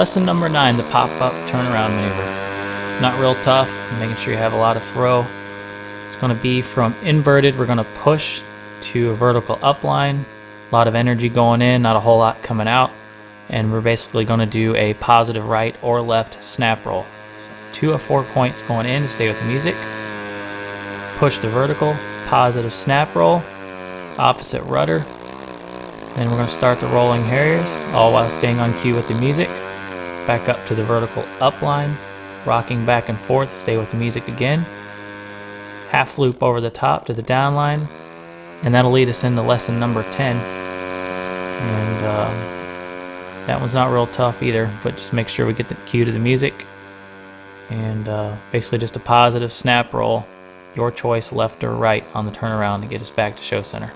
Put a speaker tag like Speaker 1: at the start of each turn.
Speaker 1: Lesson number nine, the pop-up turnaround maneuver. Not real tough, making sure you have a lot of throw. It's going to be from inverted, we're going to push to a vertical upline. A lot of energy going in, not a whole lot coming out. And we're basically going to do a positive right or left snap roll. Two of four points going in to stay with the music. Push to vertical, positive snap roll, opposite rudder. Then we're going to start the rolling harriers, all while staying on cue with the music back up to the vertical up line, rocking back and forth, stay with the music again. Half loop over the top to the down line, and that'll lead us into lesson number 10. And um, that one's not real tough either, but just make sure we get the cue to the music. And uh, basically just a positive snap roll, your choice left or right on the turnaround to get us back to show center.